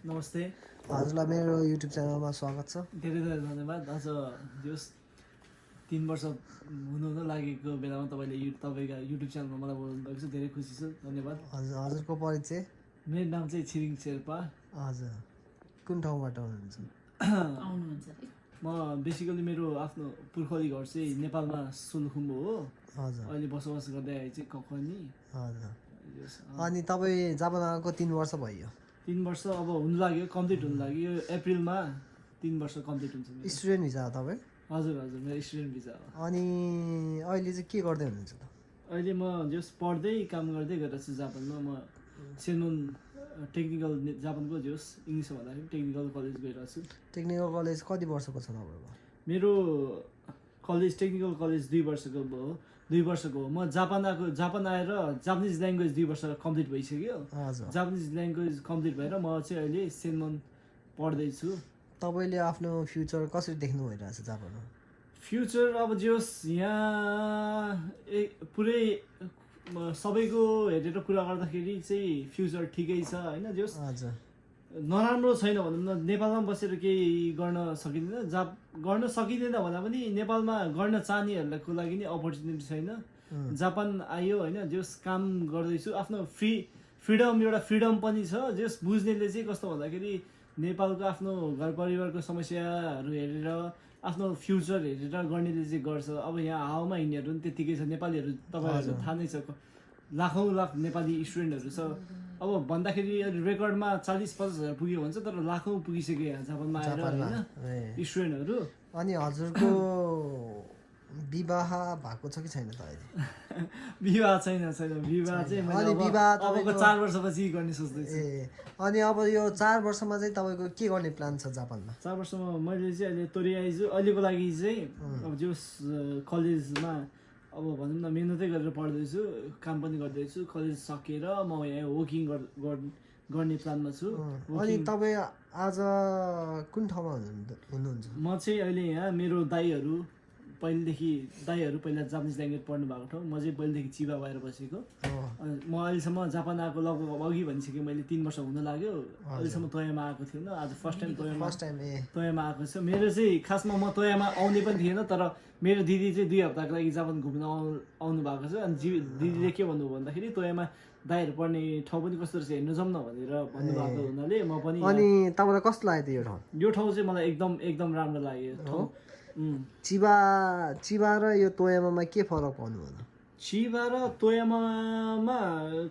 नमस्ते। हजुरलाई मेरो युट्युब च्यानलमा स्वागत छ। धेरै धेरै धन्यवाद। आज जस तिन वर्ष हुनु हुन लागेको बेलामा तपाईँले यु तपाईँका युट्युब च्यानलमा मलाई बोलाउनु भएको छ। धेरै खुसी छु। धन्यवाद। हजुर हजुरको परिचय? मेरो नाम चाहिँ छिरिङ शेर्पा। हजुर कुन ठाउँबाट हुनुहुन्छ आउनुहुन्छ। म बेसिकली मेरो आफ्नो पुर्खौली घर चाहिँ नेपालमा सोलुखुम्बु हो। हजुर। अहिले बसोबास गर्दै आए चाहिँ ककनी हजुर। अनि तपाईँ जापान आएको तिन वर्ष भयो। तिन वर्ष अब हुनु लाग्यो कम्प्लिट हुनु लाग्यो। यो एप्रिलमा तिन वर्ष कम्प्लिट हुन्छ। स्टुडेन्ट भिजा हो तपाईँ? हजुर हजुर मेरो स्टुडेन्ट भिजा हो। अनि अहिले चाहिँ के गर्दै हुनुहुन्छ त? अहिले म जस पढ्दै काम गर्दै गरेको छु जापानमा। म सेनमुन टेक्निकल जापानको जोस इङ्ग्लिसमा भन्दाखेरि टेक्निकल कलेज गइरहेको छु टेक्निकल कलेज कति वर्षको छ तपाईँको? मेरो कलेज टेक्निकल कलेज दुई वर्षको हो दुई वर्षको हो। म जापान आएको जापान आएर जापानिज ल्याङ्ग्वेज दुई वर्ष कम्प्लिट भइसक्यो। जापानिज ल्याङ्ग्वेज कम्प्लिट भएर म चाहिँ अहिले सेनमन पढ्दैछु। तपाईँले आफ्नो फ्युचर कसरी देख्नु भइरहेछ जापानमा? फ्युचर अब जोस् यहाँ ए पुरै सबैको हेरेर कुरा गर्दाखेरि चाहिँ फ्युचर ठिकै छ होइन जोस् हजुर। नराम्रो छैन भनौँ न नेपालमा बसेर केही गर्न सकिँदैन। जा गर्न सकिँदैन भन्दा पनि नेपालमा गर्न चाहनेहरूको लागि नि अपर्च्युनिटी छैन। जापान आयो होइन जस काम गर्दैछु आफ्नो फ्री फ्रिडम एउटा फ्रिडम पनि छ जस बुझ्नेले चाहिँ कस्तो भन्दाखेरि नेपालको आफ्नो घर परिवारको समस्याहरू हेरेर आफ्नो फ्युचर हेरेर गर्नेले चाहिँ गर्छ। अब यहाँ हावामा हिँड्नेहरू पनि त्यत्तिकै छ नेपालीहरू तपाईँहरू। थाहा नै छ लाखौँ लाख नेपाली स्टुडेन्टहरू छ। अब भन्दाखेरि रेकर्डमा चालिस पचास हजार पुग्यो भन्छ तर लाखौँ पुगिसक्यो जापानमा आएर जापानमा। होइन? ए। स्टुडेन्टहरू अनि हजुरको विवाह भएको छ कि छैन त अहिले? विवाह छैन छैन। विवाह चाहिँ अनि विवाह तपाईँको- चार वर्षपछि गर्ने सोच्दैछु। ए अनि अब यो चार वर्षमा चाहिँ तपाईँको के गर्ने प्लान छ जापानमा? चार वर्षमा मैले चाहिँ अहिले तोरी आइजु अहिलेको लागि चाहिँ अब जो कलेजमा अब भनौँ न मिहिनेतै गरेर पढ्दैछु काम पनि गर्दैछु कलेज सकेर म यहाँ वकिङ गर्ने प्लानमा छु। अनि तपाईँ आज कुन ठाउँमा हुनुहुन्छ हुनुहुन्छ? म चाहिँ अहिले यहाँ मेरो दाईहरू पहिलेदेखि दाईहरू पहिला जापानिज ल्याङ्ग्वेज पढ्नु भएको ठाउँ। म चाहिँ पहिलेदेखि चिबा भएर बसेको। म अहिलेसम्म जापान आएको लगभग अघि भनिसकेँ मैले तिन वर्ष हुन लाग्यो। अहिलेसम्म तोयामा आएको थिएन। आज first time Toyama first time Toyama आएको छ। मेरो चाहिँ खासमा म तोयामा आउने पनि थिएन तर मेरो दिदी चाहिँ दुई हप्ताको लागि जापान घुम्न आउ आउनु भएको छ। अनि जी दिदीले के भन्नु भन्दाखेरि तोयामा दाईहरू पढ्ने ठाउँ पनि कस्तो रहेछ हेर्नु जाउँ न भनेर भन्नुभएको हुनाले म पनि अनि तपाईँलाई कस्तो लाग्यो यो ठाउँ? यो ठाउँ चाहिँ मलाई एकदम एकदम राम्रो लाग्यो ठाउँ. चिबा चिबा र यो तोयामामा के फरक पाउनु भयो चिबा र तोयामामा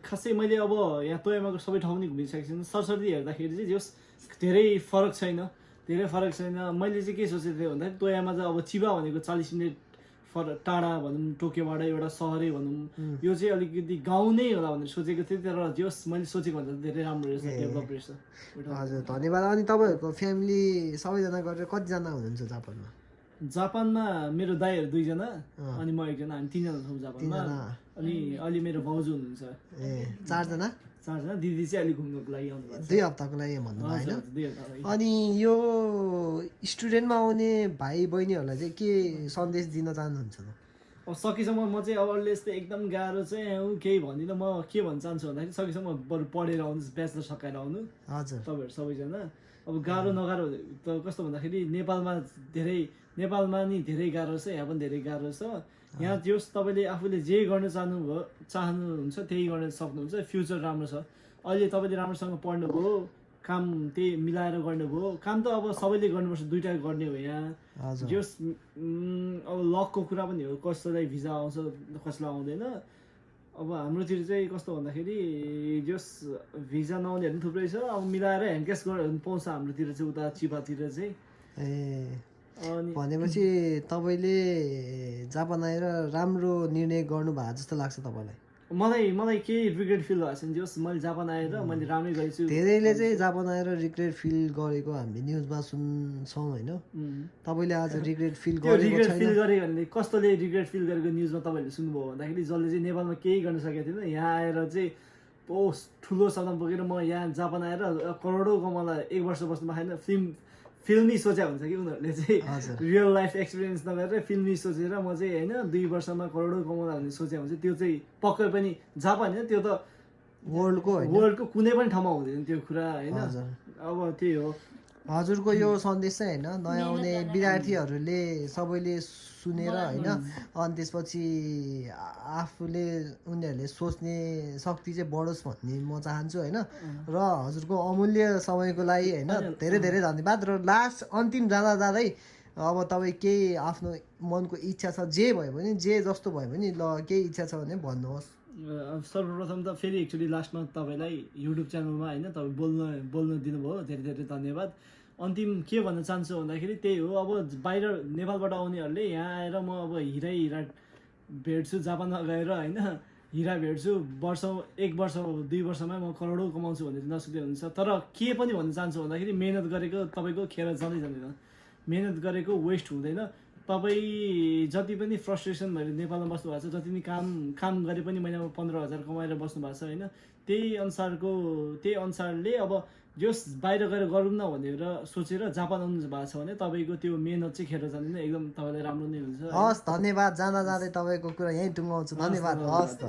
खासै मैले अब यहाँ तोयामाको सबै ठाउँ पनि घुमिसकेको छु सरसर्ती हेर्दाखेरि चाहिँ जस धेरै फरक छैन। धेरै फरक छैन। मैले चाहिँ के सोचेको थिएँ भन्दाखेरि तोयामा चाहिँ अब चिबा भनेको चालिस मिनट फर टाढा भनौँ टोकियोबाट एउटा सहरै भनौँ। यो चाहिँ अलिकति गाउँ नै होला भनेर सोचेको थिएँ। तर जस मैले सोचेको भन्दा धेरै राम्रो रहेछ डेभलप रहेछ। हजुर धन्यवाद। अनि तपाईँहरूको फ्यामिली सबैजना गरेर कतिजना हुनुहुन्छ जापानमा? जापानमा मेरो दाईहरू दुईजना। अनि म एकजना हामी तिनजना छौँ जापानमा। अनि अहिले मेरो भाउजू हुनुहुन्छ। ए चारजना? चारजना। दिदी चाहिँ अहिले घुम्नको लागि आउनु दुई हप्ताको लागि हजुर, होइन। अनि यो स्टुडेन्टमा आउने भाइ बहिनीहरूलाई चाहिँ के सन्देश दिन चाहनुहुन्छ त? अब सकेसम्म म चाहिँ अब अरूले यस्तै एकदम गाह्रो चाहिँ ऊ केही भन्दिनँ म के भन्न चाहन्छु भन्दाखेरि सकेसम्म बरु पढेर आउनुहोस् ब्याचलर सकाएर आउनु। हजुर। तपाईँहरू सबैजना। अब गाह्रो नगाह्रो त कस्तो भन्दाखेरि नेपालमा धेरै नेपालमा नि धेरै गाह्रो छ यहाँ पनि धेरै गाह्रो छ। यहाँ जस तपाईँले आफूले जे गर्न चाहनुभयो चाहनुहुन्छ त्यही गर्न सक्नुहुन्छ। फ्युचर राम्रो छ। अहिले तपाईँले राम्रोसँग पढ्नुभयो काम त्यही मिलाएर गर्नुभयो। काम त अब सबैले गर्नुपर्छ दुइटा गर्ने हो यहाँ। जस अब लकको कुरा पनि हो कसैलाई भिजा आउँछ कसैलाई आउँदैन। अब हाम्रोतिर चाहिँ कस्तो भन्दाखेरि जस भिजा नआउनेहरू पनि थुप्रै छ अब मिलाएर ह्यान्ड क्यास गरेर पाउँछ हाम्रोतिर चाहिँ उता चिपातिर चाहिँ। ए अनि भनेपछि तपाईँले जापान आएर राम्रो निर्णय गर्नु भएको जस्तो लाग्छ तपाईँलाई? मलाई मलाई केही रिग्रेट फिल भएको छैन। जस मैले जापान आएर मैले राम्रै गरेछु। धेरैले चाहिँ जापान आएर रिग्रेट फिल गरेको हामीले न्युजमा सुन्छौँ होइन. तपाईँले आज रिग्रेट फिल गरेको रिग्रेट फिल गरे भने कस्तोले रिग्रेट फिल गरेको न्युजमा तपाईँहरूले सुन्नुभयो भन्दाखेरि जसले चाहिँ नेपालमा केही गर्न सकेको थिएन यहाँ आएर चाहिँ ओ ठुलो सदन पुगेर म यहाँ जापान आएर करोडौँ कमाउँदा एक वर्ष बस्नु पाएन फिल्म फिल्मी सोचे हुन्छ कि उनीहरूले चाहिँ। रियल लाइफ एक्सपिरियन्स नगरेर फिल्मी सोचेर म चाहिँ होइन दुई वर्षमा करोडौँ कमाउँदा भन्ने सोचे हुन्छ त्यो चाहिँ पक्कै पनि जापान होइन त्यो त वर्ल्डको वर्ल्डको कुनै पनि ठाउँमा हुँदैन त्यो कुरा होइन। हजुर। अब त्यही हो। हजुरको यो सन्देश चाहिँ होइन नयाँ आउने विद्यार्थीहरूले सबैले सुनेर होइन अनि त्यसपछि आफूले उनीहरूले सोच्ने शक्ति चाहिँ बढोस् भन्ने म चाहन्छु होइन। र हजुरको अमूल्य समयको लागि होइन धेरै धेरै धन्यवाद। र लास्ट अन्तिम जाँदा जाँदै अब तपाईँ केही आफ्नो मनको इच्छा छ जे भयो भने जे जस्तो भयो भने ल केही इच्छा छ भने भन्नुहोस्। सर्वप्रथम त फेरि एक्चुली लास्टमा तपाईँलाई युट्युब च्यानलमा होइन तपाईँ बोल्न बोल्न दिनुभयो। धेरै धेरै धन्यवाद। अन्तिम के भन्न चाहन्छु भन्दाखेरि त्यही हो। अब बाहिर नेपालबाट आउनेहरूले यहाँ आएर म अब हिरै हिरा भेट्छु जापानमा गएर होइन हिरा भेट्छु। वर्ष एक वर्ष दुई वर्षमा म करोडौँ कमाउँछु भन्ने नसक्दै हुन्छ तर के पनि भन्न चाहन्छु भन्दाखेरि मिहिनेत गरेको तपाईँको खेर जाँदै जाँदैन। मिहिनेत गरेको वेस्ट हुँदैन। तपाईँ जति पनि फ्रस्ट्रेसन भएर नेपालमा बस्नु भएको छ जति पनि काम काम गरे पनि महिनामा पन्ध्र हजार कमाएर बस्नु भएको छ होइन? त्यही अनुसारको त्यही अनुसारले अब जस बाहिर गएर गरौँ न भनेर सोचेर जापान आउनु भएको छ भने तपाईँको त्यो मेहनत चाहिँ खेर जाँदैन एकदम तपाईँलाई राम्रो नै हुन्छ हस् धन्यवाद जाँदा जाँदै तपाईँको कुरा यहीँ टुङ्गाउँछु। धन्यवाद हस् त।